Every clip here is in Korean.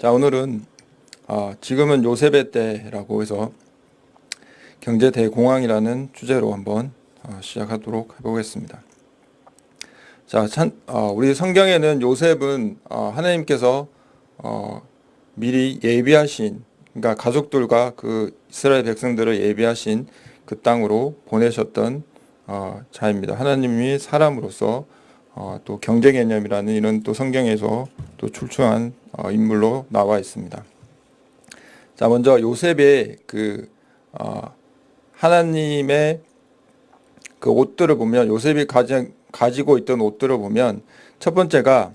자 오늘은 어, 지금은 요셉의 때라고 해서 경제 대공황이라는 주제로 한번 어, 시작하도록 해보겠습니다. 자, 참, 어, 우리 성경에는 요셉은 어, 하나님께서 어, 미리 예비하신 그러니까 가족들과 그 이스라엘 백성들을 예비하신 그 땅으로 보내셨던 어, 자입니다. 하나님이 사람으로서 어, 또 경제 개념이라는 이런 또 성경에서 또 출중한 어, 인물로 나와 있습니다. 자, 먼저 요셉의 그 어, 하나님의 그 옷들을 보면 요셉이 가지, 가지고 있던 옷들을 보면 첫 번째가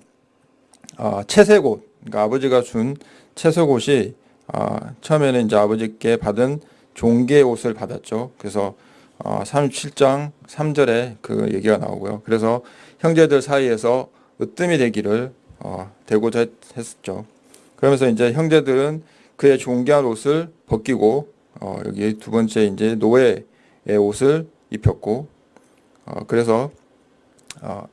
어, 채색옷, 그러니까 아버지가 준 채색옷이 어, 처음에는 이제 아버지께 받은 종계 옷을 받았죠. 그래서 어, 37장 3절에 그 얘기가 나오고요. 그래서 형제들 사이에서 으뜸이 되기를 어, 되고자 했, 했었죠. 그러면서 이제 형제들은 그의 존귀한 옷을 벗기고 어, 여기 두 번째 이제 노예의 옷을 입혔고 어, 그래서 어,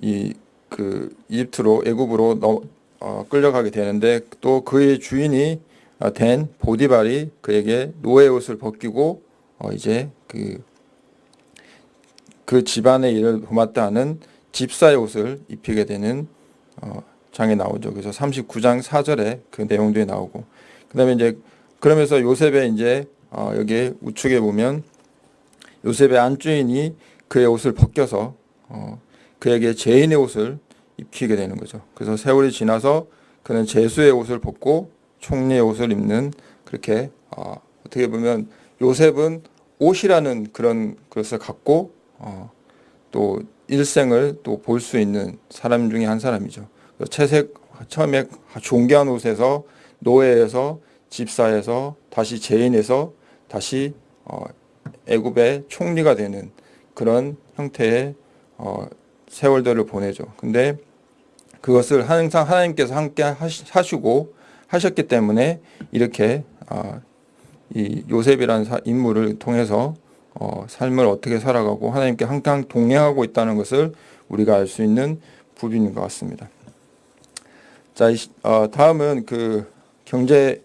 이그 이집트로 애굽으로 너, 어, 끌려가게 되는데 또 그의 주인이 어, 된 보디발이 그에게 노예 옷을 벗기고 어, 이제 그, 그 집안의 일을 도맡다 하는 집사의 옷을 입히게 되는 어, 장에 나오죠. 그래서 39장 4절에 그 내용들이 나오고 그 다음에 이제 그러면서 요셉의 이제 어, 여기 우측에 보면 요셉의 안주인이 그의 옷을 벗겨서 어, 그에게 죄인의 옷을 입히게 되는 거죠. 그래서 세월이 지나서 그는 제수의 옷을 벗고 총리의 옷을 입는 그렇게 어, 어떻게 보면 요셉은 옷이라는 그런 것을 갖고 어, 또 일생을 또 볼 수 있는 사람 중에 한 사람이죠. 채색 처음에 존귀한 옷에서 노예에서 집사에서 다시 죄인에서 다시 어, 애굽의 총리가 되는 그런 형태의 어, 세월들을 보내죠. 근데 그것을 항상 하나님께서 함께 하시고 하셨기 때문에 이렇게 어, 이 요셉이라는 인물을 통해서 어, 삶을 어떻게 살아가고 하나님께 항상 동행하고 있다는 것을 우리가 알 수 있는 부분인 것 같습니다. 자, 어, 다음은 그 경제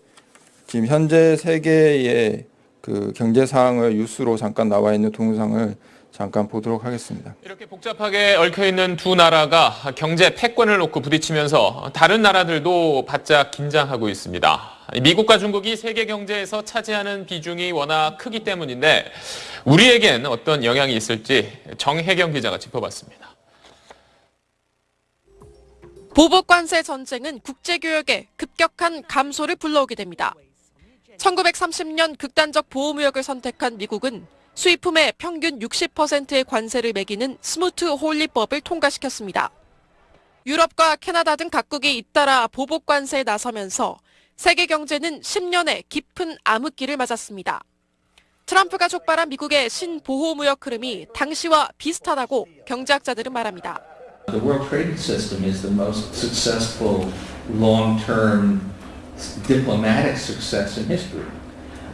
지금 현재 세계의 그 경제 상황을 뉴스로 잠깐 나와 있는 동영상을 잠깐 보도록 하겠습니다. 이렇게 복잡하게 얽혀 있는 두 나라가 경제 패권을 놓고 부딪히면서 다른 나라들도 바짝 긴장하고 있습니다. 미국과 중국이 세계 경제에서 차지하는 비중이 워낙 크기 때문인데 우리에겐 어떤 영향이 있을지 정혜경 기자가 짚어봤습니다. 보복관세 전쟁은 국제교역에 급격한 감소를 불러오게 됩니다. 1930년 극단적 보호무역을 선택한 미국은 수입품의 평균 60%의 관세를 매기는 스무트 홀리법을 통과시켰습니다. 유럽과 캐나다 등 각국이 잇따라 보복 관세에 나서면서 세계 경제는 10년의 깊은 암흑기를 맞았습니다. 트럼프가 촉발한 미국의 신보호 무역 흐름이 당시와 비슷하다고 경제학자들은 말합니다. The World Trade System is the most successful long-term diplomatic success in history.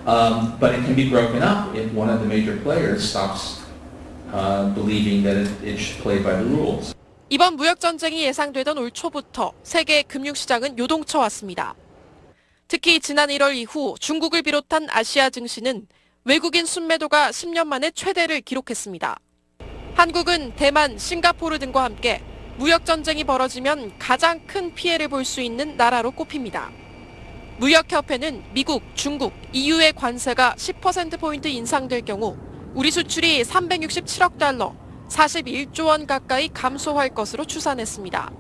Um, but it can be broken up if one of the major players stops uh, believing that it, it should play by the rules. 이번 무역 전쟁이 예상되던 올 초부터 세계 금융시장은 요동쳐 왔습니다. 특히 지난 1월 이후 중국을 비롯한 아시아 증시는 외국인 순매도가 10년 만에 최대를 기록했습니다. 한국은 대만, 싱가포르 등과 함께 무역 전쟁이 벌어지면 가장 큰 피해를 볼 수 있는 나라로 꼽힙니다. 무역협회는 미국, 중국, EU의 관세가 10%포인트 인상될 경우 우리 수출이 367억 달러, 41조 원 가까이 감소할 것으로 추산했습니다.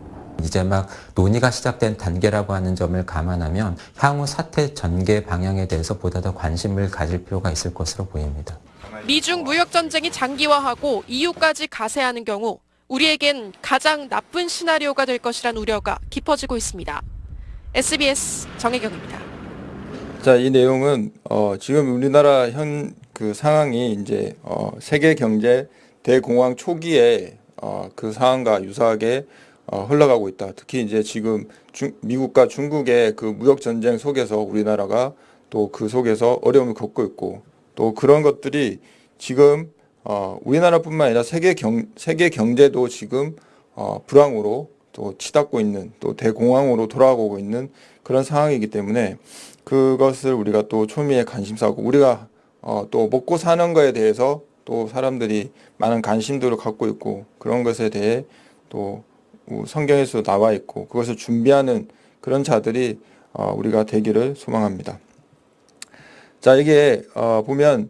이제 막 논의가 시작된 단계라고 하는 점을 감안하면 향후 사태 전개 방향에 대해서 보다 더 관심을 가질 필요가 있을 것으로 보입니다. 미중 무역 전쟁이 장기화하고 EU까지 가세하는 경우 우리에겐 가장 나쁜 시나리오가 될 것이란 우려가 깊어지고 있습니다. SBS 정혜경입니다. 자, 이 내용은 어, 지금 우리나라 현 그 상황이 이제 어, 세계 경제 대공황 초기에 어, 그 상황과 유사하게 어, 흘러가고 있다. 특히 이제 지금 중, 미국과 중국의 그 무역 전쟁 속에서 우리나라가 또 그 속에서 어려움을 겪고 있고 또 그런 것들이 지금 어, 우리나라뿐만 아니라 세계 경 세계 경제도 지금 어, 불황으로 또 치닫고 있는 또 대공황으로 돌아가고 있는 그런 상황이기 때문에 그것을 우리가 또 초미의 관심사고 우리가 어, 또 먹고 사는 거에 대해서 또 사람들이 많은 관심들을 갖고 있고 그런 것에 대해 또 성경에서 나와 있고 그것을 준비하는 그런 자들이 어, 우리가 되기를 소망합니다. 자 이게 어, 보면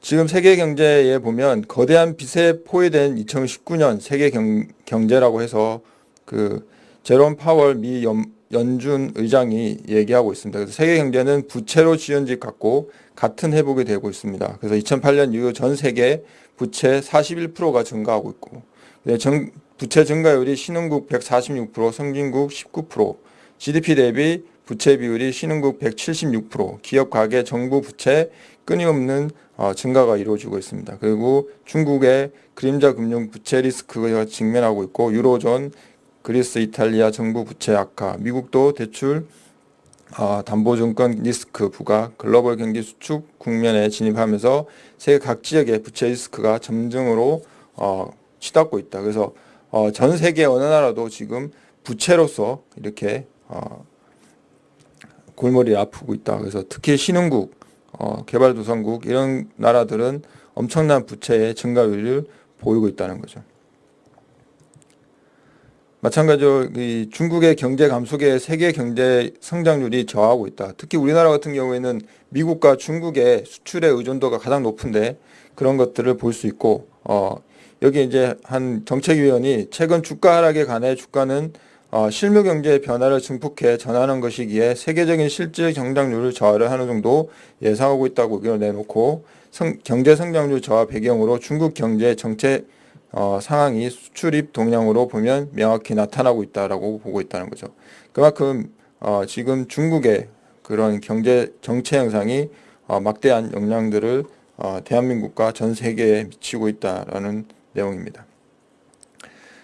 지금 세계 경제에 보면 거대한 빚에 포위된 2019년 세계 경, 경제라고 해서 그 제롬 파월 미 연, 연준 의장이 얘기하고 있습니다. 그래서 세계 경제는 부채로 지연직 같고 같은 회복이 되고 있습니다. 그래서 2008년 이후 전 세계 부채 41%가 증가하고 있고 네, 정, 부채 증가율이 신흥국 146%, 선진국 19%, GDP 대비 부채 비율이 신흥국 176%, 기업 가계 정부 부채 끊임없는 어, 증가가 이루어지고 있습니다. 그리고 중국의 그림자 금융 부채 리스크가 직면하고 있고 유로존, 그리스, 이탈리아 정부 부채 악화, 미국도 대출 어, 담보증권 리스크 부과, 글로벌 경기 수축 국면에 진입하면서 세계 각 지역의 부채 리스크가 점증으로 어, 치닫고 있다. 그래서 어, 전 세계 어느 나라도 지금 부채로서 이렇게 어, 골머리 아프고 있다. 그래서 특히 신흥국, 어, 개발도상국 이런 나라들은 엄청난 부채의 증가율을 보이고 있다는 거죠. 마찬가지로 이 중국의 경제 감속에 세계 경제 성장률이 저하고 있다. 특히 우리나라 같은 경우에는 미국과 중국의 수출의 의존도가 가장 높은데 그런 것들을 볼 수 있고 어, 여기 이제 한 정책위원이 최근 주가 하락에 관해 주가는 어, 실무 경제의 변화를 증폭해 전하는 것이기에 세계적인 실질 경장률을 저하를 하는 정도 예상하고 있다고 의견을 내놓고 성, 경제 성장률 저하 배경으로 중국 경제 정책 어, 상황이 수출입 동향으로 보면 명확히 나타나고 있다라고 보고 있다는 거죠. 그만큼 어, 지금 중국의 그런 경제 정체 현상이 어, 막대한 영향들을 어, 대한민국과 전 세계에 미치고 있다라는 내용입니다.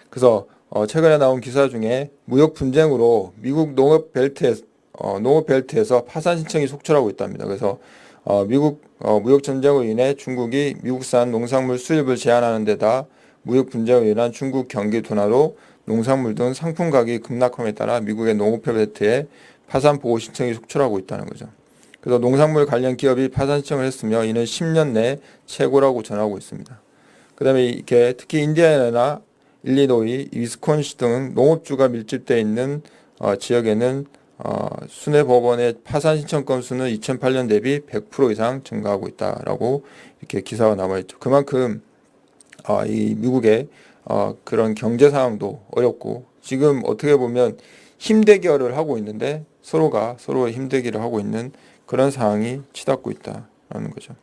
그래서 어, 최근에 나온 기사 중에 무역 분쟁으로 미국 농업 벨트에 어, 농업 벨트에서 파산 신청이 속출하고 있답니다. 그래서 어, 미국 어, 무역 전쟁으로 인해 중국이 미국산 농산물 수입을 제한하는 데다 무역 분쟁으로 인한 중국 경기 둔화로 농산물 등 상품 가격이 급락함에 따라 미국의 농업 벨트에 파산 보호 신청이 속출하고 있다는 거죠. 그래서 농산물 관련 기업이 파산 신청을 했으며 이는 10년 내 최고라고 전하고 있습니다. 그 다음에 이렇게 특히 인디애나나 일리노이, 위스콘시 등 농업주가 밀집되어 있는 어, 지역에는 어, 순회 법원의 파산 신청 건수는 2008년 대비 100% 이상 증가하고 있다라고 이렇게 기사가 남아 있죠. 그만큼 어, 이 미국의 어, 그런 경제 상황도 어렵고 지금 어떻게 보면 힘대결을 하고 있는데 서로가 서로의 힘대기를 하고 있는 그런 상황이 치닫고 있다라는 거죠.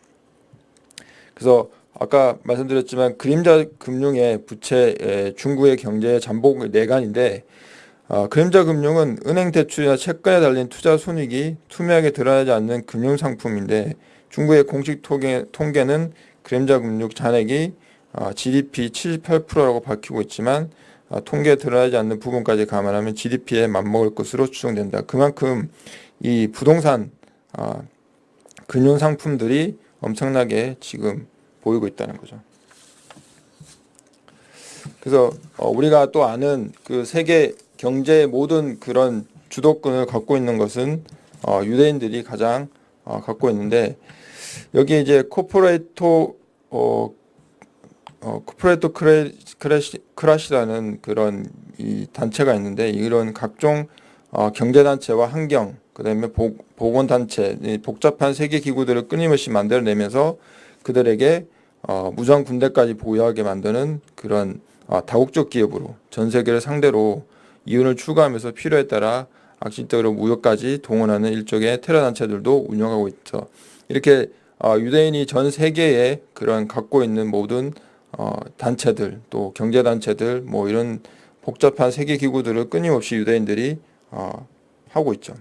그래서 아까 말씀드렸지만 그림자 금융의 부채 중국의 경제 잠복 내관인데 어, 그림자 금융은 은행 대출이나 채권에 달린 투자 손익이 투명하게 드러나지 않는 금융 상품인데 중국의 공식 통계, 통계는 그림자 금융 잔액이 어, GDP 78%라고 밝히고 있지만 어, 통계에 드러나지 않는 부분까지 감안하면 GDP에 맞먹을 것으로 추정된다. 그만큼 이 부동산 어, 금융 상품들이 엄청나게 지금 보이고 있다는 거죠. 그래서 어, 우리가 또 아는 그 세계 경제의 모든 그런 주도권을 갖고 있는 것은 어, 유대인들이 가장 어, 갖고 있는데 여기 이제 코퍼레이토 어, 어, corporatocracy, cracy라는 그런 이 단체가 있는데 이런 각종 어, 경제단체와 환경 그 다음에 보건단체 복잡한 세계 기구들을 끊임없이 만들어내면서 그들에게 어, 무장 군대까지 보유하게 만드는 그런 어, 다국적 기업으로 전 세계를 상대로 이윤을 추구하면서 필요에 따라 악질적으로 무역까지 동원하는 일종의 테러 단체들도 운영하고 있죠. 이렇게 어, 유대인이 전 세계에 그런 갖고 있는 모든 어, 단체들 또 경제 단체들 뭐 이런 복잡한 세계 기구들을 끊임없이 유대인들이 어, 하고 있죠.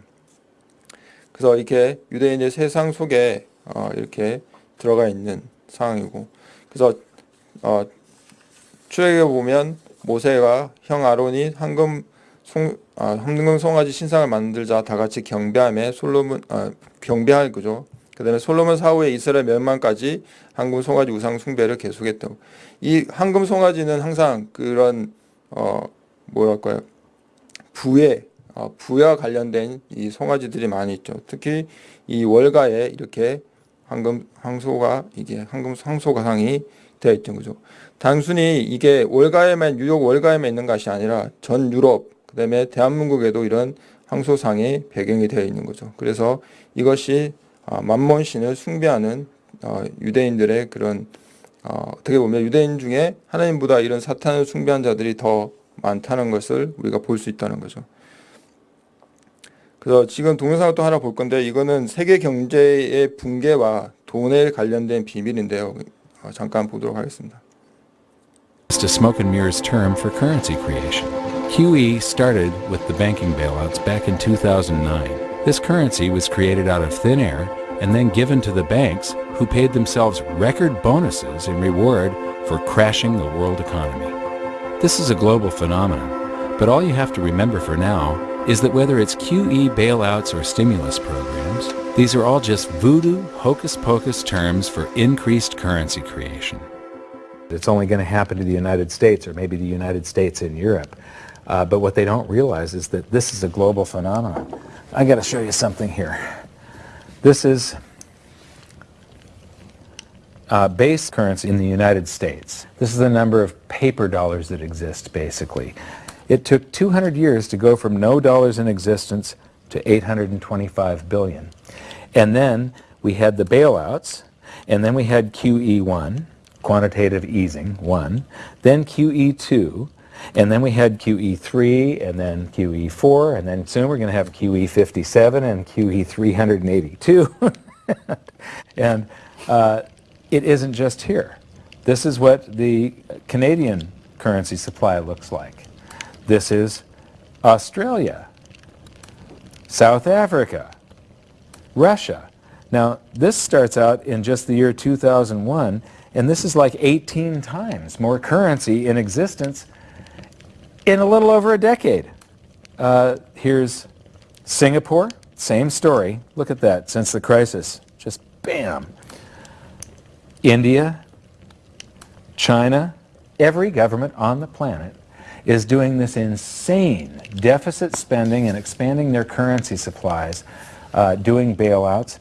그래서 이렇게 유대인의 세상 속에 어, 이렇게 들어가 있는 상황이고 그래서 어, 출애굽에 보면 모세가 형 아론이 황금 송 아, 황금 송아지 신상을 만들자 다 같이 경배함에 솔로몬 아, 경배할 거죠. 그다음에 솔로몬 사후에 이스라엘 멸망까지 황금 송아지 우상 숭배를 계속했다고. 이 황금 송아지는 항상 그런 어 뭐랄까요? 부에 어, 부와 관련된 이 송아지들이 많이 있죠. 특히 이 월가에 이렇게 황금 황소가 이게 황금 황소가상이 되어 있던 거죠. 단순히 이게 월가에만 뉴욕 월가에만 있는 것이 아니라 전 유럽 그다음에 대한민국에도 이런 황소상이 배경이 되어 있는 거죠. 그래서 이것이 어, 만몬 신을 숭배하는 어, 유대인들의 그런 어, 어떻게 보면 유대인 중에 하나님보다 이런 사탄을 숭배한 자들이 더 많다는 것을 우리가 볼 수 있다는 거죠. 그래서 지금 동영상을 또 하나 볼 건데 이거는 세계 경제의 붕괴와 돈에 관련된 비밀인데요. 어, 잠깐 보도록 하겠습니다. Just a smoke and mirrors term for currency creation. QE started with the banking bailouts back in 2009. This currency was created out of thin air and then given to the banks who paid themselves record bonuses in reward for crashing the world economy. This is a global phenomenon, but all you have to remember for now is that whether it's QE bailouts or stimulus programs, these are all just voodoo, hocus pocus terms for increased currency creation. It's only going to happen to the United States or maybe the United States in Europe. Uh, but what they don't realize is that this is a global phenomenon. I got to show you something here. This is uh, base currency in the United States. This is the number of paper dollars that exist, basically. It took 200 years to go from no dollars in existence to 825 billion. And then we had the bailouts, and then we had QE1, quantitative easing, 1, then QE2, and then we had QE3, and then QE4, and then soon we're going to have QE57 and QE382. and uh, it isn't just here. This is what the Canadian currency supply looks like. This is Australia, South Africa, Russia. Now, this starts out in just the year 2001, and this is like 18 times more currency in existence in a little over a decade. Uh, here's Singapore, same story. Look at that, since the crisis, just bam. India, China, every government on the planet is doing this insane deficit spending and expanding their currency supplies, uh, doing bailouts,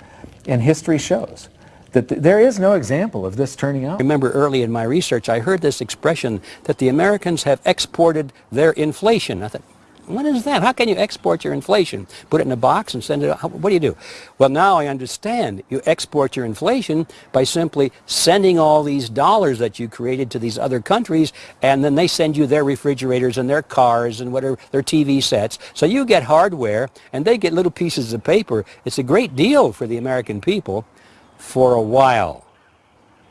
and history shows that th- there is no example of this turning out. remember early in my research, I heard this expression that the Americans have exported their inflation. I thought, what is that? How can you export your inflation? Put it in a box and send it out? What do you do? Well, now I understand. You export your inflation by simply sending all these dollars that you created to these other countries, and then they send you their refrigerators and their cars and whatever, their TV sets. So you get hardware, and they get little pieces of paper. It's a great deal for the American people for a while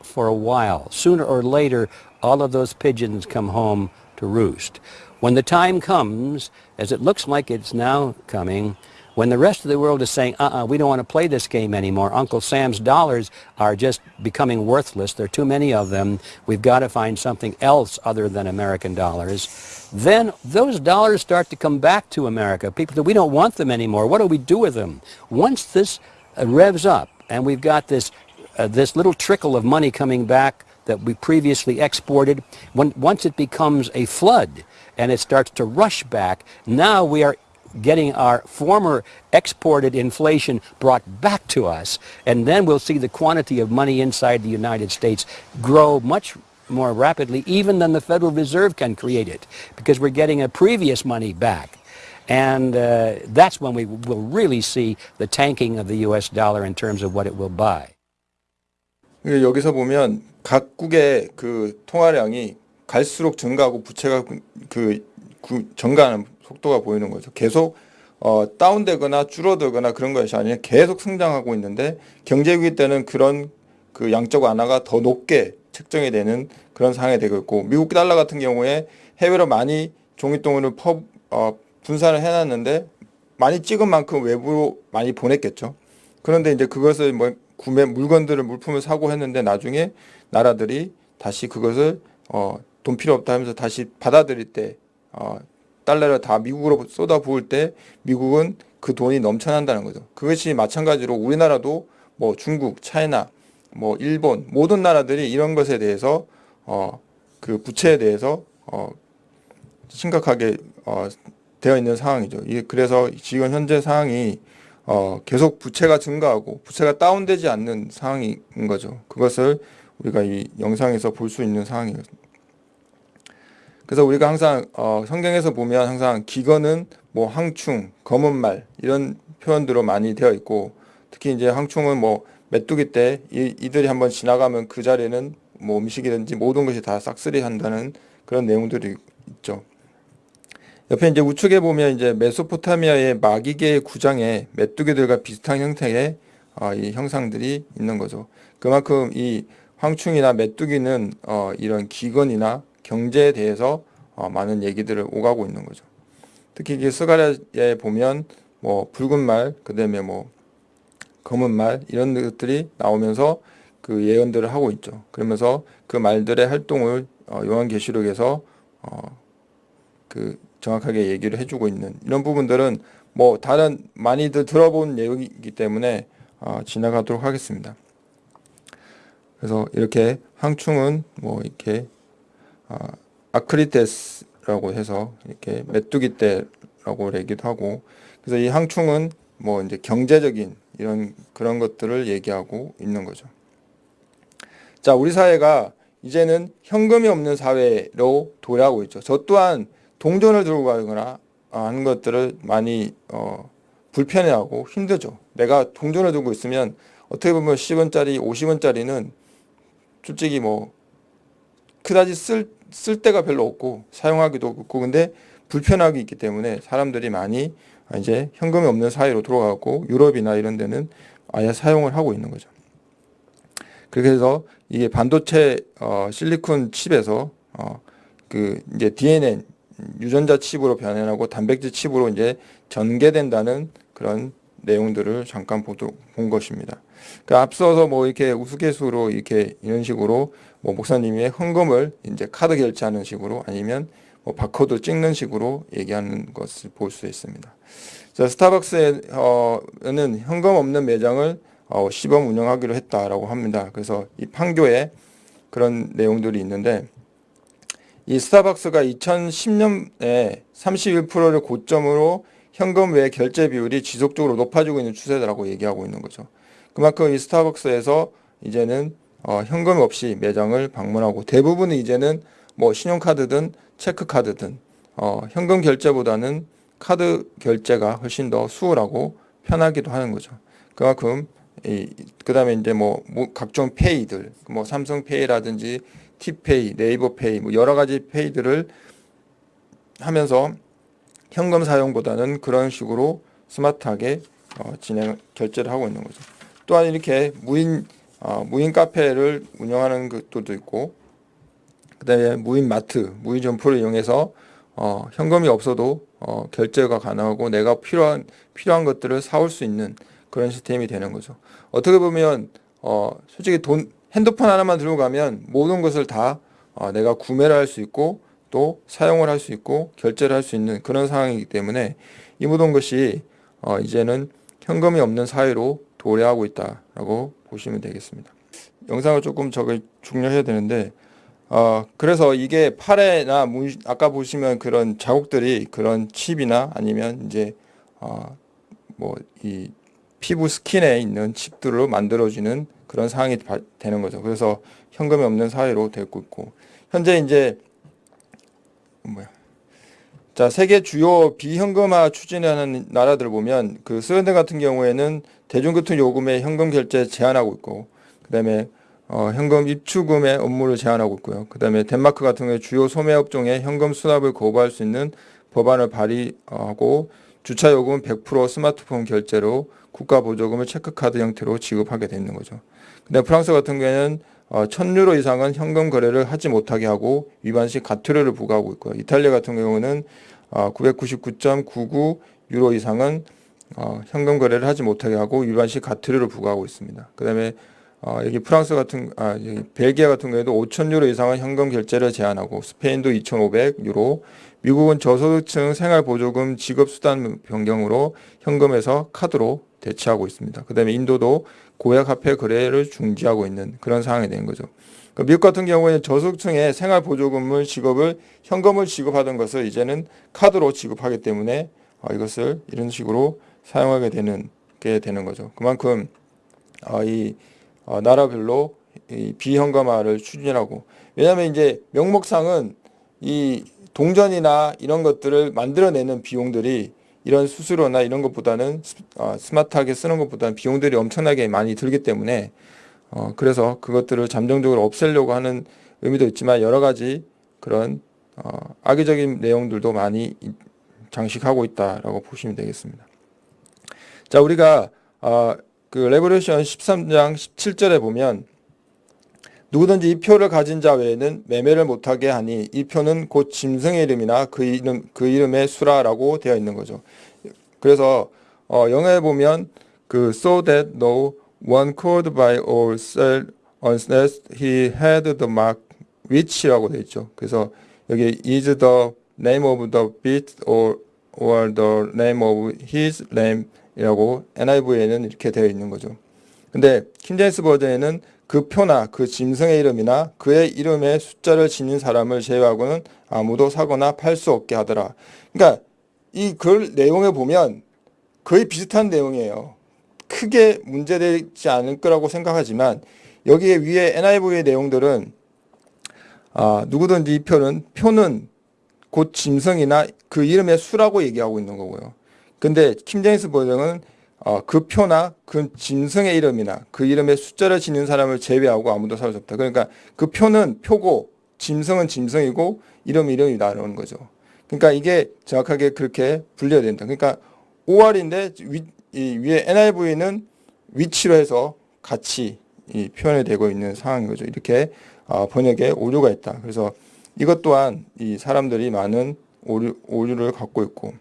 for a while. Sooner or later, all of those pigeons come home to roost. When the time comes, as it looks like it's now coming, when the rest of the world is saying, uh-uh, we don't want to play this game anymore. Uncle Sam's dollars are just becoming worthless. There are too many of them. We've got to find something else other than American dollars. Then those dollars start to come back to America. People say, we don't want them anymore. What do we do with them? Once this uh, revs up and we've got this uh, this little trickle of money coming back that we previously exported, when, once it becomes a flood and it starts to rush back, now we are getting our former exported inflation brought back to us, and then we'll see the quantity of money inside the United States grow much more rapidly even than the Federal Reserve can create it, because we're getting a previous money back. And uh, that's when we will really see the tanking of the U.S. dollar in terms of what it will buy. 이게 여기서 보면 각국의 그 통화량이 갈수록 증가하고 부채가 그 구- 증가하는 속도가 보이는 거죠. 계속 어, 다운되거나 줄어들거나 그런 것이 아니라 계속 성장하고 있는데 경제위기 때는 그런 그 양적 완화가 더 높게 책정이 되는 그런 상황이 되고 있고 미국 달러 같은 경우에 해외로 많이 종이돈을 퍼, 어, 분산을 해놨는데 많이 찍은 만큼 외부로 많이 보냈겠죠. 그런데 이제 그것을 뭐 구매 물건들을 물품을 사고 했는데 나중에 나라들이 다시 그것을 어, 돈 필요 없다 하면서 다시 받아들일 때 어, 달러를 다 미국으로 쏟아 부을 때 미국은 그 돈이 넘쳐난다는 거죠. 그것이 마찬가지로 우리나라도 뭐 중국, 차이나, 뭐 일본 모든 나라들이 이런 것에 대해서 어, 그 부채에 대해서 어, 심각하게 어, 되어 있는 상황이죠. 이 그래서 지금 현재 상황이 어, 계속 부채가 증가하고 부채가 다운되지 않는 상황인 거죠. 그것을 우리가 이 영상에서 볼 수 있는 상황이에요. 그래서 우리가 항상 어, 성경에서 보면 항상 기근은 뭐 항충, 검은 말 이런 표현들로 많이 되어 있고 특히 이제 항충은 뭐 메뚜기 때 이, 이들이 한번 지나가면 그 자리는 뭐 음식이든지 모든 것이 다 싹쓸이 한다는 그런 내용들이 있죠. 옆에 이제 우측에 보면 이제 메소포타미아의 마기계의 구장에 메뚜기들과 비슷한 형태의 어, 이 형상들이 있는 거죠. 그만큼 이 황충이나 메뚜기는 어, 이런 기근이나 경제에 대해서 어, 많은 얘기들을 오가고 있는 거죠. 특히 이게 스가랴에 보면 뭐 붉은 말, 그다음에 뭐 검은 말 이런 것들이 나오면서 그 예언들을 하고 있죠. 그러면서 그 말들의 활동을 어, 요한계시록에서 어, 그 정확하게 얘기를 해주고 있는 이런 부분들은 뭐 다른 많이들 들어본 내용이기 때문에 어, 지나가도록 하겠습니다. 그래서 이렇게 항충은 뭐 이렇게 어, 아크리테스라고 해서 이렇게 메뚜기 떼라고 얘기도 하고 그래서 이 항충은 뭐 이제 경제적인 이런 그런 것들을 얘기하고 있는 거죠. 자, 우리 사회가 이제는 현금이 없는 사회로 도래하고 있죠. 저 또한 동전을 들고 가거나 하는 것들을 많이 어, 불편해하고 힘들죠. 내가 동전을 들고 있으면 어떻게 보면 10원짜리, 50원짜리는 솔직히 뭐 그다지 쓸, 쓸 데가 별로 없고 사용하기도 없고 근데 불편하기 있기 때문에 사람들이 많이 이제 현금이 없는 사회로 돌아가고 유럽이나 이런 데는 아예 사용을 하고 있는 거죠. 해서 이게 반도체 어, 실리콘 칩에서 어, 그 이제 DNN 유전자 칩으로 변환하고 단백질 칩으로 이제 전개된다는 그런 내용들을 잠깐 보도, 본 것입니다. 그 앞서서 뭐 이렇게 우스갯소로 이렇게 이런 식으로 뭐 목사님이 헌금을 이제 카드 결제하는 식으로 아니면 뭐 바코드 찍는 식으로 얘기하는 것을 볼 수 있습니다. 자, 스타벅스에는 현금 없는 매장을 어, 시범 운영하기로 했다라고 합니다. 그래서 이 판교에 그런 내용들이 있는데 이 스타벅스가 2010년에 31%를 고점으로 현금 외 결제 비율이 지속적으로 높아지고 있는 추세라고 얘기하고 있는 거죠. 그만큼 이 스타벅스에서 이제는 어, 현금 없이 매장을 방문하고 대부분은 이제는 뭐 신용카드든 체크카드든 어, 현금 결제보다는 카드 결제가 훨씬 더 수월하고 편하기도 하는 거죠. 그만큼 이 그다음에 이제 뭐, 뭐 각종 페이들 뭐 삼성페이라든지 티페이, 네이버페이 뭐 여러 가지 페이들을 하면서 현금 사용보다는 그런 식으로 스마트하게 어, 진행 결제를 하고 있는 거죠. 또한 이렇게 무인 어, 무인 카페를 운영하는 것도 있고 그 다음에 무인 마트, 무인 점포를 이용해서 어, 현금이 없어도 어, 결제가 가능하고 내가 필요한 필요한 것들을 사올 수 있는 그런 시스템이 되는 거죠. 어떻게 보면 어, 솔직히 돈 핸드폰 하나만 들고 가면 모든 것을 다 어, 내가 구매를 할 수 있고 또 사용을 할 수 있고 결제를 할 수 있는 그런 상황이기 때문에 이 모든 것이 어, 이제는 현금이 없는 사회로 도래하고 있다라고 보시면 되겠습니다. 영상을 조금 저걸 중요해야 되는데 어, 그래서 이게 팔에나 문, 아까 보시면 그런 자국들이 그런 칩이나 아니면 이제 어, 뭐이 피부 스킨에 있는 칩들로 만들어지는 그런 상황이 되는 거죠. 그래서 현금이 없는 사회로 되고 있고 현재 이제 뭐야 자 세계 주요 비현금화 추진하는 나라들 보면 그 스웨덴 같은 경우에는 대중교통 요금에 현금 결제 제한하고 있고 그 다음에 어, 현금 입출금의 업무를 제한하고 있고요. 그 다음에 덴마크 같은 경우에 주요 소매 업종에 현금 수납을 거부할 수 있는 법안을 발의하고 주차 요금은 100% 스마트폰 결제로 국가 보조금을 체크카드 형태로 지급하게 되 있는 거죠. 근데 프랑스 같은 경우에는 어, 1000유로 이상은 현금 거래를 하지 못하게 하고 위반 시 가투료를 부과하고 있고요. 이탈리아 같은 경우는 어, 999.99 유로 이상은 어, 현금 거래를 하지 못하게 하고 위반 시 가투료를 부과하고 있습니다. 그 다음에 어, 여기 프랑스 같은 아 여기 벨기에 같은 경우에도 5천 유로 이상은 현금 결제를 제한하고 스페인도 2,500 유로, 미국은 저소득층 생활 보조금 지급 수단 변경으로 현금에서 카드로 대체하고 있습니다. 그다음에 인도도 고액 화폐 거래를 중지하고 있는 그런 상황이 된 거죠. 그 미국 같은 경우에는 저소득층에 생활 보조금을 지급을 현금을 지급하던 것을 이제는 카드로 지급하기 때문에 어, 이것을 이런 식으로 사용하게 되는 게 되는 거죠. 그만큼 어, 이 어, 나라별로 이 비현금화를 추진하고 왜냐하면 이제 명목상은 이 동전이나 이런 것들을 만들어내는 비용들이 이런 수수료나 이런 것보다는 스- 어, 스마트하게 쓰는 것보다는 비용들이 엄청나게 많이 들기 때문에 어, 그래서 그것들을 잠정적으로 없애려고 하는 의미도 있지만 여러 가지 그런 어, 악의적인 내용들도 많이 이- 장식하고 있다라고 보시면 되겠습니다. 자, 우리가 어, 그 Revelation 13장 17절에 보면 누구든지 이 표를 가진 자 외에는 매매를 못하게 하니 이 표는 곧 짐승의 이름이나 그 이름 그 이름의 수라라고 되어 있는 거죠. 그래서 어, 영어에 보면 그 so that no one could buy or sell unless he had the mark which라고 되어 있죠. 그래서 여기 is the name of the beast or or the name of his lam 이라고 NIV에는 이렇게 되어 있는 거죠. 근데 킹제임스 버전에는 그 표나 그 짐승의 이름이나 그의 이름의 숫자를 지닌 사람을 제외하고는 아무도 사거나 팔 수 없게 하더라. 그러니까 이 글 내용에 보면 거의 비슷한 내용이에요. 크게 문제되지 않을 거라고 생각하지만 여기에 위에 NIV의 내용들은 아, 누구든지 이 표는 표는 곧 짐승이나 그 이름의 수라고 얘기하고 있는 거고요. 근데 킴제임스 버전은 어, 그 표나 그 짐승의 이름이나 그 이름의 숫자를 지닌 사람을 제외하고 아무도 살수 없다. 그러니까 그 표는 표고 짐승은 짐승이고 이름 이름이다라는 거죠. 그러니까 이게 정확하게 그렇게 분리해야 된다. 그러니까 5월인데 위, 이 위에 NIV는 위치로 해서 같이 이 표현이 되고 있는 상황인 거죠. 이렇게 어, 번역에 오류가 있다. 그래서 이것 또한 이 사람들이 많은 오류, 오류를 갖고 있고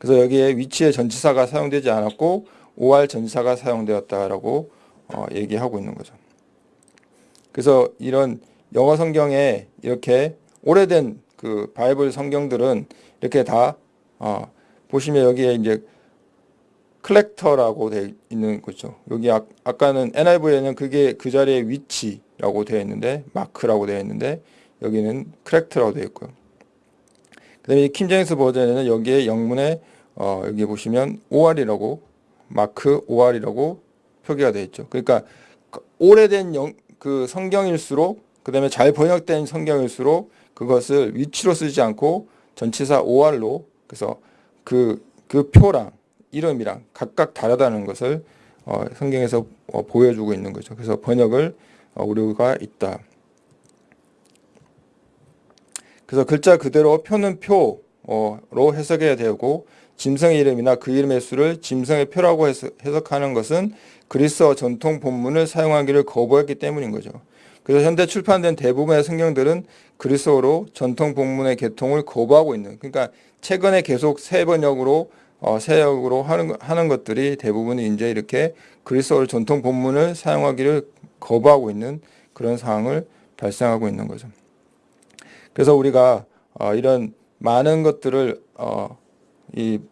그래서 여기에 which의 전치사가 사용되지 않았고 OR 전치사가 사용되었다라고 어, 얘기하고 있는 거죠. 그래서 이런 영어 성경에 이렇게 오래된 그 바이블 성경들은 이렇게 다 어, 보시면 여기에 이제 character라고 되어 있는 거죠. 여기 아, 아까는 NIV에는 그게 그 자리에 which라고 되어 있는데 mark라고 되어 있는데 여기는 크렉트라고 되어 있고요. 그 다음에 킴제임스 버전에는 여기에 영문에 어, 여기 보시면 OR이라고 마크 OR이라고 표기가 되어 있죠. 그러니까 그 오래된 영, 그 성경일수록 그 다음에 잘 번역된 성경일수록 그것을 위치로 쓰지 않고 전치사 OR로 그래서 그, 그 표랑 이름이랑 각각 다르다는 것을 어, 성경에서 어, 보여주고 있는 거죠. 그래서 번역을 어, 오류가 있다. 그래서 글자 그대로 표는 표로 해석해야 되고 짐승의 이름이나 그 이름의 수를 짐승의 표라고 해석하는 것은 그리스어 전통 본문을 사용하기를 거부했기 때문인 거죠. 그래서 현대 출판된 대부분의 성경들은 그리스어로 전통 본문의 개통을 거부하고 있는 그러니까 최근에 계속 새 번역으로 어, 새역으로 하는 하는 것들이 대부분이 이제 이렇게 그리스어로 전통 본문을 사용하기를 거부하고 있는 그런 상황을 발생하고 있는 거죠. 그래서 우리가 어, 이런 많은 것들을 어, 이 어,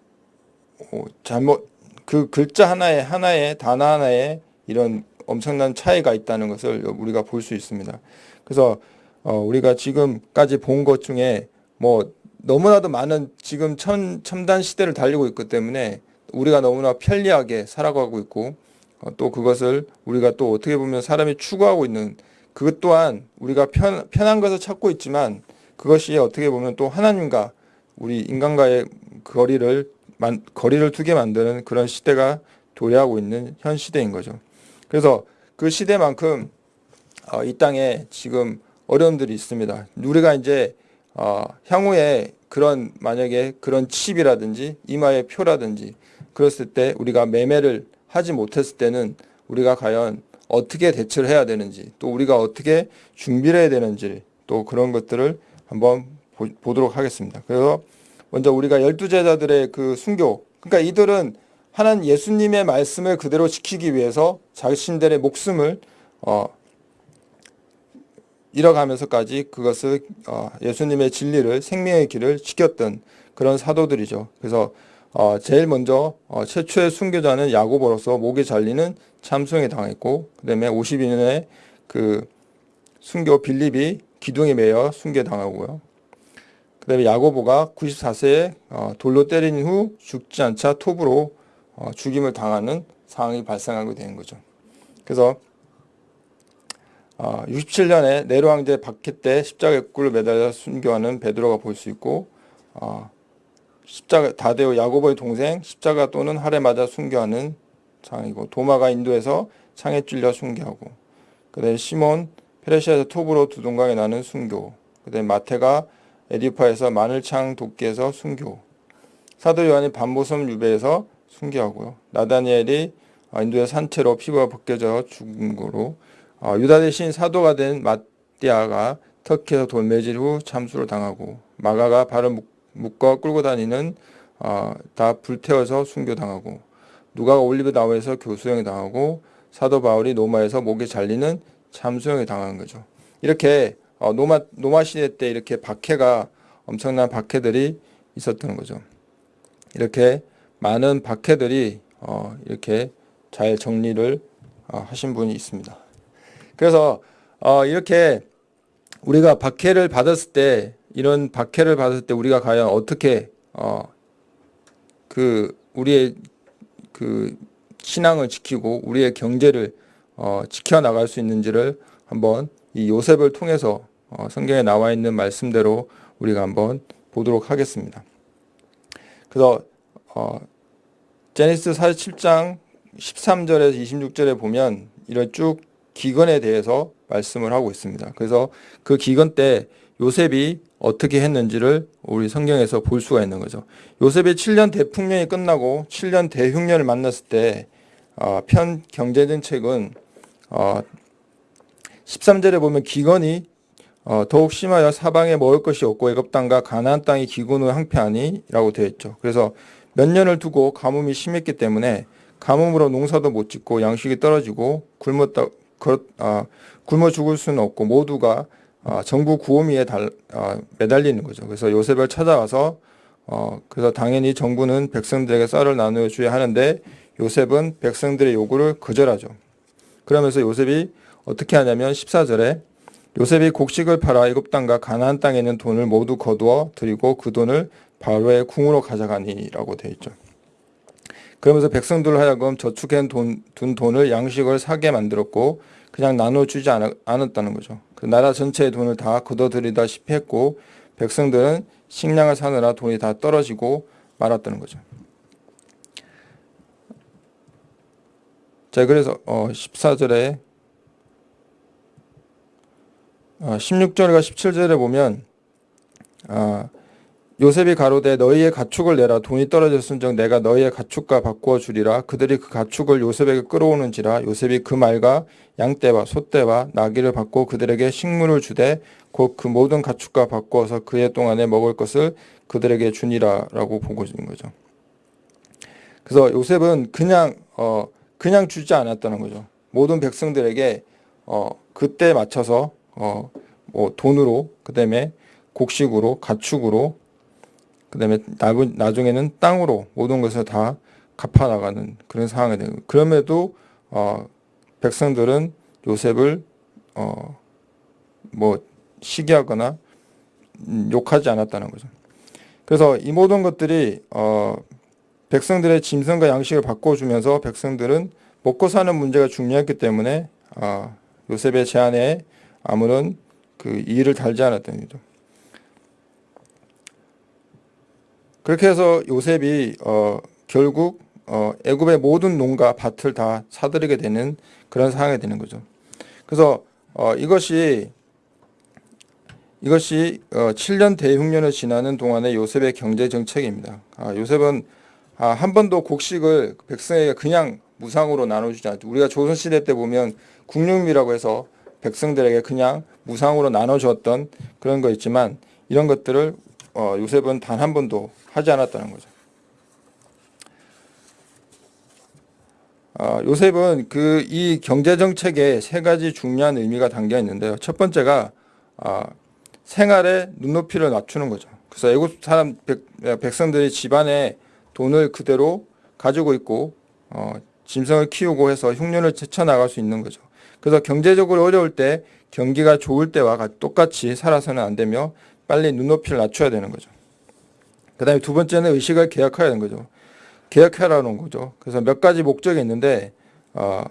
잘못 그 글자 하나에 하나에 단어 하나에 이런 엄청난 차이가 있다는 것을 우리가 볼 수 있습니다. 그래서 어, 우리가 지금까지 본 것 중에 뭐 너무나도 많은 지금 첨, 첨단 시대를 달리고 있기 때문에 우리가 너무나 편리하게 살아가고 있고 어, 또 그것을 우리가 또 어떻게 보면 사람이 추구하고 있는 그것 또한 우리가 편, 편한 것을 찾고 있지만 그것이 어떻게 보면 또 하나님과 우리 인간과의 거리를 만, 거리를 두게 만드는 그런 시대가 도래하고 있는 현 시대인 거죠. 그래서 그 시대만큼 어, 이 땅에 지금 어려움들이 있습니다. 우리가 이제 어, 향후에 그런 만약에 그런 칩이라든지 이마의 표라든지 그랬을 때 우리가 매매를 하지 못했을 때는 우리가 과연 어떻게 대처를 해야 되는지 또 우리가 어떻게 준비를 해야 되는지 또 그런 것들을 한번 보, 보도록 하겠습니다. 그래서 먼저 우리가 열두 제자들의 그 순교 그러니까 이들은 하나님 예수님의 말씀을 그대로 지키기 위해서 자신들의 목숨을 어, 잃어가면서까지 그것을 어, 예수님의 진리를 생명의 길을 지켰던 그런 사도들이죠. 그래서 어, 제일 먼저 어, 최초의 순교자는 야고보로서 목에 잘리는 참송에 당했고 그 다음에 52년에 그 순교 빌립이 기둥에 매여 순교당하고요. 그 다음에 야고보가 94세에 어, 돌로 때린 후 죽지 않자 톱으로 어, 죽임을 당하는 상황이 발생하게 된 거죠. 그래서 어, 67년에 네로 황제 박해 때 십자가에 꿀을 매달려 순교하는 베드로가 볼 수 있고 어, 십자가 다데오 야고보의 동생 십자가 또는 활에 맞아 순교하는 상황이고 도마가 인도에서 창에 찔려 순교하고 그다음에 시몬 페르시아에서 톱으로 두동강에 나는 순교 그다음에 마태가 에디파에서 마늘창 도끼에서 순교 사도 요한이 반모섬 유배에서 순교하고요 나다니엘이 어, 인도의 산채로 피부가 벗겨져 죽은 거로 어, 유다 대신 사도가 된 마띠아가 터키에서 돌매질 후 참수를 당하고 마가가 발을 묶- 묶어 끌고 다니는 어, 다 불태워서 순교당하고 누가가 올리브 나무에서 교수형이 당하고 사도 바울이 노마에서 목에 잘리는 참수형이 당한 거죠. 이렇게 어, 노마 노마 시대 때 이렇게 박해가 엄청난 박해들이 있었던 거죠. 이렇게 많은 박해들이 어, 이렇게 잘 정리를 어, 하신 분이 있습니다. 그래서 어, 이렇게 우리가 박해를 받았을 때 이런 박해를 받았을 때 우리가 과연 어떻게 어, 그 우리의 그 신앙을 지키고 우리의 경제를 어, 지켜 나갈 수 있는지를 한번 이 요셉을 통해서 어, 성경에 나와 있는 말씀대로 우리가 한번 보도록 하겠습니다. 그래서 어, 제니스 47장 13절에서 26절에 보면 이런 쭉 기근에 대해서 말씀을 하고 있습니다. 그래서 그 기근 때 요셉이 어떻게 했는지를 우리 성경에서 볼 수가 있는 거죠. 요셉의 7년 대풍년이 끝나고 7년 대흉년을 만났을 때 어, 편 경제정책은 어, 13절에 보면 기근이 어, 더욱 심하여 사방에 먹을 것이 없고 애굽 땅과 가나안 땅이 기근을 항폐하니라고 되어 있죠. 그래서 몇 년을 두고 가뭄이 심했기 때문에 가뭄으로 농사도 못 짓고 양식이 떨어지고 굶었다 그, 아, 굶어 죽을 수는 없고 모두가 아, 정부 구호미에 달, 아, 매달리는 거죠. 그래서 요셉을 찾아와서 어, 그래서 당연히 정부는 백성들에게 쌀을 나누어 줘야 하는데 요셉은 백성들의 요구를 거절하죠. 그러면서 요셉이 어떻게 하냐면 14절에 요셉이 곡식을 팔아 애굽 땅과 가나안 땅에 있는 돈을 모두 거두어 드리고 그 돈을 바로의 궁으로 가져가니라고 되어 있죠. 그러면서 백성들을 하여금 저축해 돈, 둔 돈을 양식을 사게 만들었고 그냥 나눠주지 않, 않았다는 거죠. 그 나라 전체의 돈을 다 걷어들이다시피 했고 백성들은 식량을 사느라 돈이 다 떨어지고 말았다는 거죠. 자 그래서 어 14절에 어 16절과 17절에 보면 아 요셉이 가로되 너희의 가축을 내라 돈이 떨어졌은즉 내가 너희의 가축과 바꾸어 주리라 그들이 그 가축을 요셉에게 끌어오는지라 요셉이 그 말과 양떼와 소떼와 나귀를 받고 그들에게 식물을 주되 곧 그 모든 가축과 바꾸어서 그해 동안에 먹을 것을 그들에게 주니라 라고 보고 있는 거죠. 그래서 요셉은 그냥 어 그냥 주지 않았다는 거죠. 모든 백성들에게 어 그때 맞춰서 어 뭐 돈으로 그다음에 곡식으로 가축으로 그다음에 나부- 나중에는 땅으로 모든 것을 다 갚아 나가는 그런 상황이 거예요. 그럼에도 어 백성들은 요셉을 어 뭐 시기하거나 음, 욕하지 않았다는 거죠. 그래서 이 모든 것들이 어 백성들의 짐승과 양식을 바꿔주면서 백성들은 먹고 사는 문제가 중요했기 때문에 아, 요셉의 제안에 아무런 그 이의를 달지 않았다는 거죠. 그렇게 해서 요셉이 어, 결국 어, 애굽의 모든 농가 밭을 다 사들이게 되는 그런 상황이 되는 거죠. 그래서 어, 이것이 이것이 어, 7년 대흉년을 지나는 동안의 요셉의 경제 정책입니다. 아, 요셉은 아, 한 번도 곡식을 백성에게 그냥 무상으로 나눠주지 않죠. 우리가 조선시대 때 보면 국육미라고 해서 백성들에게 그냥 무상으로 나눠주었던 그런 거 있지만 이런 것들을 어, 요셉은 단 한 번도 하지 않았다는 거죠. 아, 요셉은 그 이 경제 정책에 세 가지 중요한 의미가 담겨 있는데요. 첫 번째가 아, 생활의 눈높이를 낮추는 거죠. 그래서 애굽 사람 백, 백성들이 집안에 돈을 그대로 가지고 있고 어, 짐승을 키우고 해서 흉년을 제쳐 나갈 수 있는 거죠. 그래서 경제적으로 어려울 때 경기가 좋을 때와 가- 똑같이 살아서는 안 되며 빨리 눈높이를 낮춰야 되는 거죠. 그 다음에 두 번째는 의식을 개혁해야 하는 거죠. 개혁하라는 거죠. 그래서 몇 가지 목적이 있는데 어,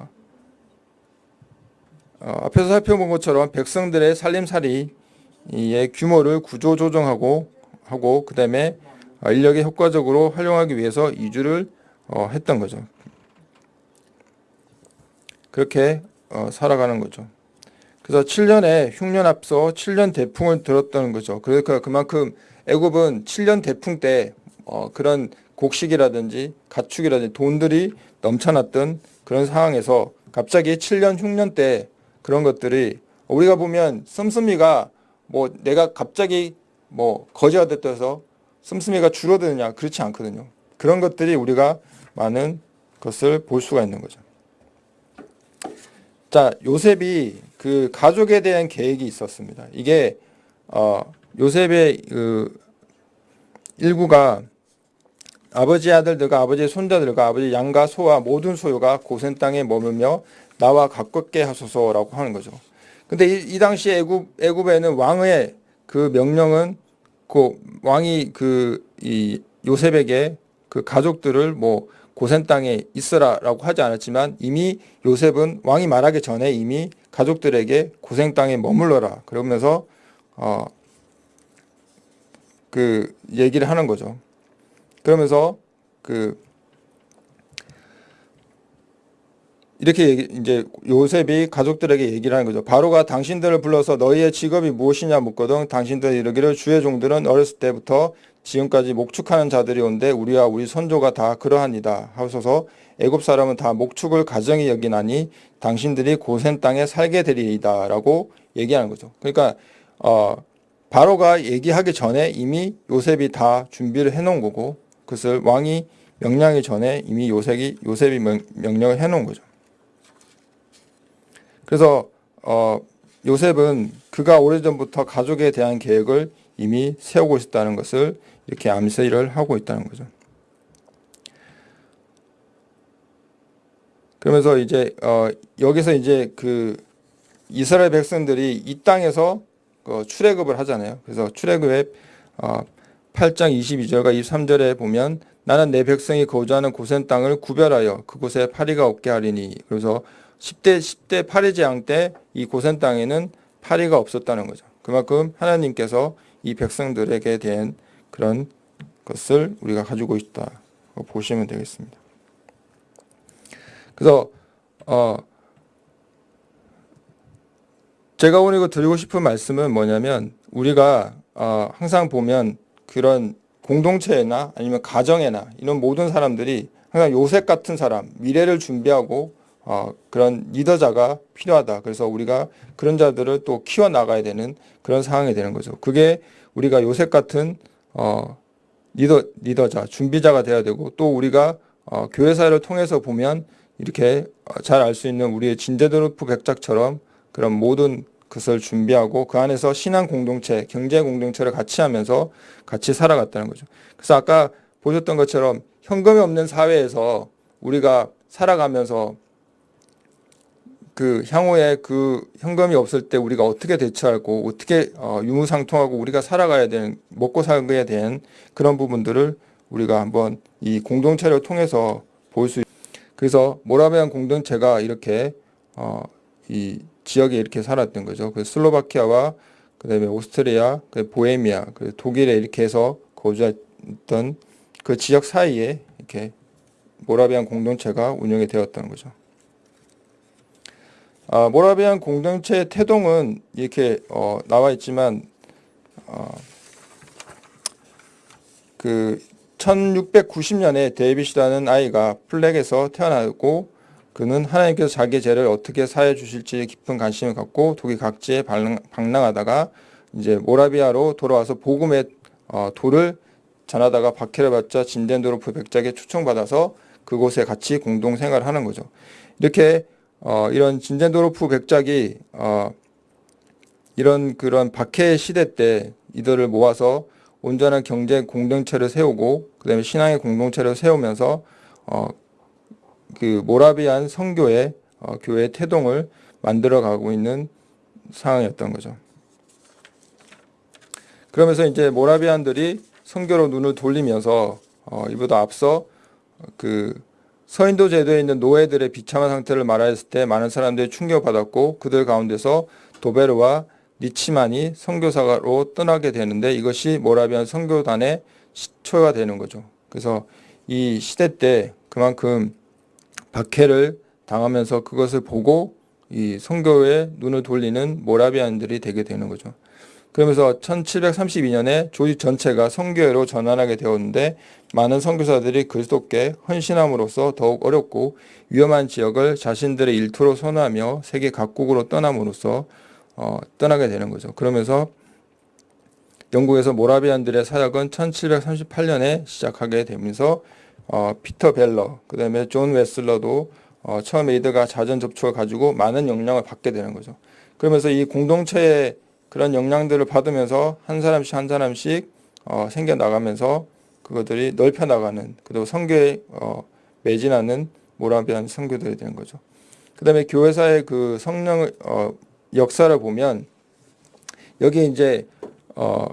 어, 앞에서 살펴본 것처럼 백성들의 살림살이의 규모를 구조 조정하고 하고 그 다음에 어, 인력에 효과적으로 활용하기 위해서 이주를 어, 했던 거죠. 그렇게 어, 살아가는 거죠. 그래서 7년에 흉년 앞서 7년 대풍을 들었다는 거죠. 그러니까 그만큼 애굽은 7년 대풍 때 어, 그런 곡식이라든지 가축이라든지 돈들이 넘쳐났던 그런 상황에서 갑자기 7년 흉년 때 그런 것들이 우리가 보면 씀씀이가 뭐 내가 갑자기 뭐 거지가 됐다 해서 씀씀이가 줄어드느냐 그렇지 않거든요. 그런 것들이 우리가 많은 것을 볼 수가 있는 거죠. 자, 요셉이 그 가족에 대한 계획이 있었습니다. 이게 어, 요셉의 그 일구가 아버지 아들들과 아버지 손자들과 아버지 양과 소와 모든 소유가 고센 땅에 머물며 나와 가깝게 하소서라고 하는 거죠. 근데 이, 이 당시 애굽 애굽에는 왕의 그 명령은 그 왕이 그 이 요셉에게 그 가족들을 뭐 고센 땅에 있으라라고 하지 않았지만 이미 요셉은 왕이 말하기 전에 이미 가족들에게 고생 땅에 머물러라 그러면서 어 그 얘기를 하는 거죠. 그러면서 그 이렇게 얘기, 이제 요셉이 가족들에게 얘기를 하는 거죠. 바로가 당신들을 불러서 너희의 직업이 무엇이냐 묻거든 당신들이 이르기를 주의 종들은 어렸을 때부터 지금까지 목축하는 자들이 온데 우리와 우리 선조가 다 그러하니다 하소서 애굽 사람은 다 목축을 가정이 여기나니 당신들이 고센 땅에 살게 되리이다 라고 얘기하는 거죠. 그러니까 어 바로가 얘기하기 전에 이미 요셉이 다 준비를 해놓은 거고 그것을 왕이 명령하기 전에 이미 요셉이 요셉이 명, 명령을 해놓은 거죠. 그래서 어, 요셉은 그가 오래전부터 가족에 대한 계획을 이미 세우고 있었다는 것을 이렇게 암시를 하고 있다는 거죠. 그러면서 이제 어, 여기서 이제 그 이스라엘 백성들이 이 땅에서 그 출애굽을 하잖아요. 그래서 출애굽의 어, 8장 22절과 23절에 보면 나는 내 백성이 거주하는 고센 땅을 구별하여 그곳에 파리가 없게 하리니 그래서 10대 10대 파리 재앙 때 이 고센 땅에는 파리가 없었다는 거죠. 그만큼 하나님께서 이 백성들에게 대한 그런 것을 우리가 가지고 있다 보시면 되겠습니다. 그래서 어 제가 오늘 이거 드리고 싶은 말씀은 뭐냐면 우리가 어 항상 보면 그런 공동체나 아니면 가정에나 이런 모든 사람들이 항상 요셉 같은 사람 미래를 준비하고 어, 그런 리더자가 필요하다. 그래서 우리가 그런 자들을 또 키워 나가야 되는 그런 상황이 되는 거죠. 그게 우리가 요셉 같은 어, 리더 리더자, 준비자가 돼야 되고 또 우리가 어, 교회사를 통해서 보면 이렇게 잘 알 수 있는 우리의 진제도르프 백작처럼 그런 모든 것을 준비하고 그 안에서 신앙 공동체, 경제 공동체를 같이 하면서 같이 살아갔다는 거죠. 그래서 아까 보셨던 것처럼 현금이 없는 사회에서 우리가 살아가면서 그 향후에 그 현금이 없을 때 우리가 어떻게 대처하고 어떻게 어, 유무상통하고 우리가 살아가야 되는 먹고 살기에 대한 그런 부분들을 우리가 한번 이 공동체를 통해서 볼 수. 그래서 모라비안 공동체가 이렇게 어, 이 지역에 이렇게 살았던 거죠. 그 슬로바키아와 그다음에 오스트리아, 그 보헤미아, 그 독일에 이렇게 해서 거주했던 그 지역 사이에 이렇게 모라비안 공동체가 운영이 되었다는 거죠. 아, 모라비안 공동체 태동은 이렇게 어, 나와 있지만 어, 그 1690년에 데이빗이라는 아이가 플렉에서 태어나고 그는 하나님께서 자기 죄를 어떻게 사해 주실지 깊은 관심을 갖고 독일 각지에 방랑하다가 이제 모라비아로 돌아와서 복음의 어, 도를 전하다가 박해를 받자 진젠도르프 백작에 초청받아서 그곳에 같이 공동 생활하는 거죠. 이렇게 어, 이런 진젠도르프 백작이 어, 이런 그런 박해 시대 때 이들을 모아서 온전한 경제 공동체를 세우고 그다음에 신앙의 공동체를 세우면서 어, 그 모라비안 성교의 어, 교회 태동을 만들어 가고 있는 상황이었던 거죠. 그러면서 이제 모라비안들이 선교로 눈을 돌리면서 어, 이보다 앞서 그 서인도 제도에 있는 노예들의 비참한 상태를 말하였을 때 많은 사람들이 충격받았고 그들 가운데서 도베르와 니치만이 선교사로 떠나게 되는데 이것이 모라비안 선교단의 시초가 되는 거죠. 그래서 이 시대 때 그만큼 박해를 당하면서 그것을 보고 이 선교에 눈을 돌리는 모라비안들이 되게 되는 거죠. 그러면서 1732년에 조직 전체가 선교회로 전환하게 되었는데 많은 선교사들이 그리스도께 헌신함으로써 더욱 어렵고 위험한 지역을 자신들의 일터로 선호하며 세계 각국으로 떠남으로써 어, 떠나게 되는 거죠. 그러면서 영국에서 모라비안들의 사역은 1738년에 시작하게 되면서 어, 피터 벨러, 그 다음에 존 웨슬리도 어, 처음 에 이들과 잦은 접촉을 가지고 많은 영향을 받게 되는 거죠. 그러면서 이 공동체의 그런 영향들을 받으면서 한 사람씩 한 사람씩 어, 생겨 나가면서 그것들이 넓혀 나가는 그리고 성교에 어, 매진하는 모라비안 선교들이 되는 거죠. 그 다음에 교회사의 그 성령 어, 역사를 보면 여기 이제 어,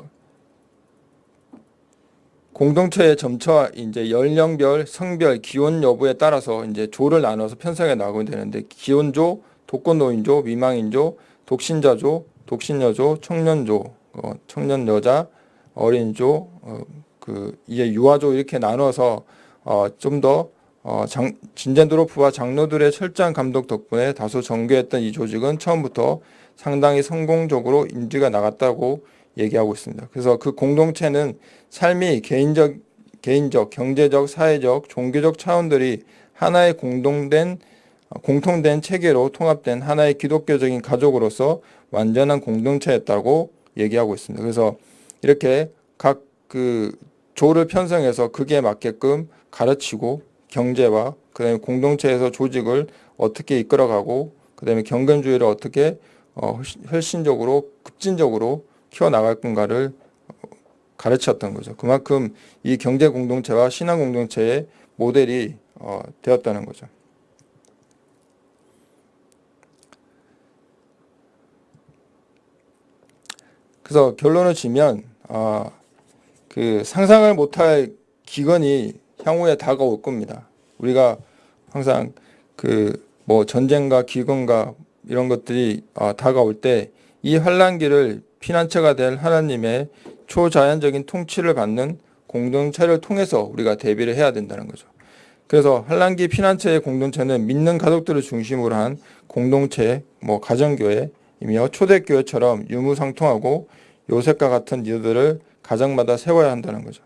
공동체의 점차 이제 연령별, 성별, 기혼 여부에 따라서 이제 조를 나눠서 편성해 나가게 되는데 기혼조, 독거노인조, 미망인조, 독신자조, 독신여조, 청년조, 어, 청년 여자, 어린조, 어, 그 이제 유아조 이렇게 나눠서 어, 좀더 어, 장, 진젠드로프와 장로들의 철저한 감독 덕분에 다소 정교했던 이 조직은 처음부터 상당히 성공적으로 인지가 나갔다고 얘기하고 있습니다. 그래서 그 공동체는 삶이 개인적, 개인적, 경제적, 사회적, 종교적 차원들이 하나의 공동된 공통된 체계로 통합된 하나의 기독교적인 가족으로서 완전한 공동체였다고 얘기하고 있습니다. 그래서 이렇게 각 그 조를 편성해서 그게 맞게끔 가르치고 경제와 그다음에 공동체에서 조직을 어떻게 이끌어가고 그다음에 경건주의를 어떻게 어, 혈신적으로 급진적으로 키워 나갈 건가를 가르쳤던 거죠. 그만큼 이 경제 공동체와 신앙 공동체의 모델이 어, 되었다는 거죠. 그래서 결론을 지면 아, 그 상상을 못할 기근이 향후에 다가올 겁니다. 우리가 항상 그 뭐 전쟁과 기근과 이런 것들이 아, 다가올 때 이 환란기를 피난처가 될 하나님의 초자연적인 통치를 받는 공동체를 통해서 우리가 대비를 해야 된다는 거죠. 그래서 한란기 피난처의 공동체는 믿는 가족들을 중심으로 한 공동체, 뭐 가정교회이며 초대교회처럼 유무상통하고 요셉과 같은 리더들을 가정마다 세워야 한다는 거죠.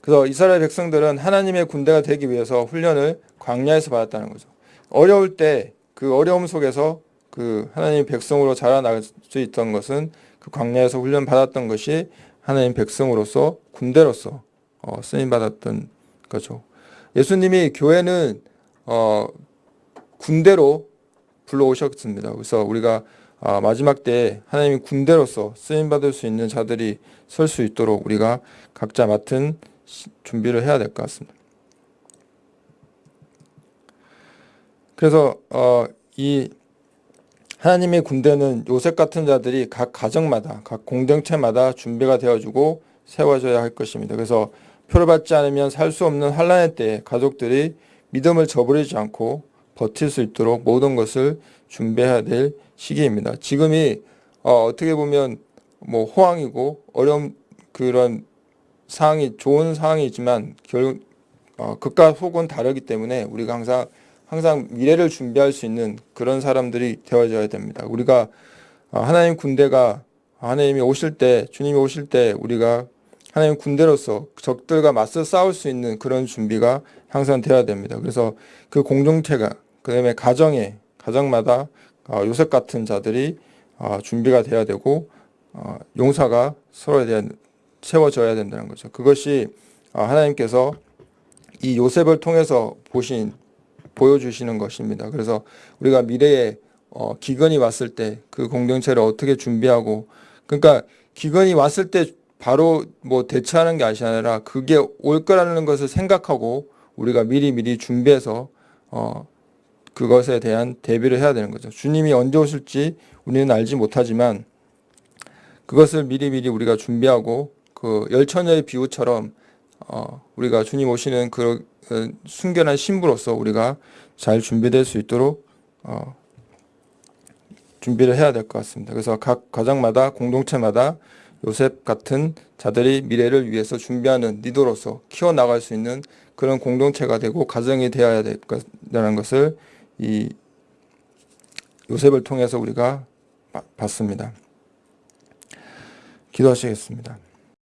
그래서 이스라엘 백성들은 하나님의 군대가 되기 위해서 훈련을 광야에서 받았다는 거죠. 어려울 때 그 어려움 속에서 그 하나님 백성으로 자라나갈 수 있던 것은 그 광야에서 훈련 받았던 것이 하나님 백성으로서 군대로서 어, 쓰임 받았던 거죠. 예수님이 교회는 어, 군대로 불러오셨습니다. 그래서 우리가 아, 마지막 때 하나님이 군대로서 쓰임 받을 수 있는 자들이 설 수 있도록 우리가 각자 맡은 준비를 해야 될 것 같습니다. 그래서 어, 이 하나님의 군대는 요셉 같은 자들이 각 가정마다 각 공동체마다 준비가 되어주고 세워져야 할 것입니다. 그래서 표를 받지 않으면 살 수 없는 환란의 때에 가족들이 믿음을 저버리지 않고 버틸 수 있도록 모든 것을 준비해야 될 시기입니다. 지금이 어, 어떻게 보면 뭐 호황이고 어려운 그런 상황이 좋은 상황이지만 결 어, 극과 속은 다르기 때문에 우리가 항상 항상 미래를 준비할 수 있는 그런 사람들이 되어져야 됩니다. 우리가 어, 하나님 군대가 하나님이 오실 때 주님이 오실 때 우리가 하나님 군대로서 적들과 맞서 싸울 수 있는 그런 준비가 항상 되어야 됩니다. 그래서 그 공동체가 그 다음에 가정에 가정마다 어, 요셉 같은 자들이 어, 준비가 돼야 되고 어, 용사가 서로에 대한 세워져야 된다는 거죠. 그것이 하나님께서 이 요셉을 통해서 보신 보여주시는 것입니다. 그래서 우리가 미래에 기근이 왔을 때 그 공동체를 어떻게 준비하고 그러니까 기근이 왔을 때 바로 뭐 대처하는 게 아니라 그게 올 거라는 것을 생각하고 우리가 미리 미리 준비해서 어 그것에 대한 대비를 해야 되는 거죠. 주님이 언제 오실지 우리는 알지 못하지만 그것을 미리 미리 우리가 준비하고 그 열처녀의 비유처럼 어, 우리가 주님 오시는 그 어, 순결한 신부로서 우리가 잘 준비될 수 있도록 어, 준비를 해야 될 것 같습니다. 그래서 각 가정마다 공동체마다 요셉 같은 자들이 미래를 위해서 준비하는 리더로서 키워나갈 수 있는 그런 공동체가 되고 가정이 되어야 될 것이라는 것을 이 요셉을 통해서 우리가 바- 봤습니다. 기도하시겠습니다.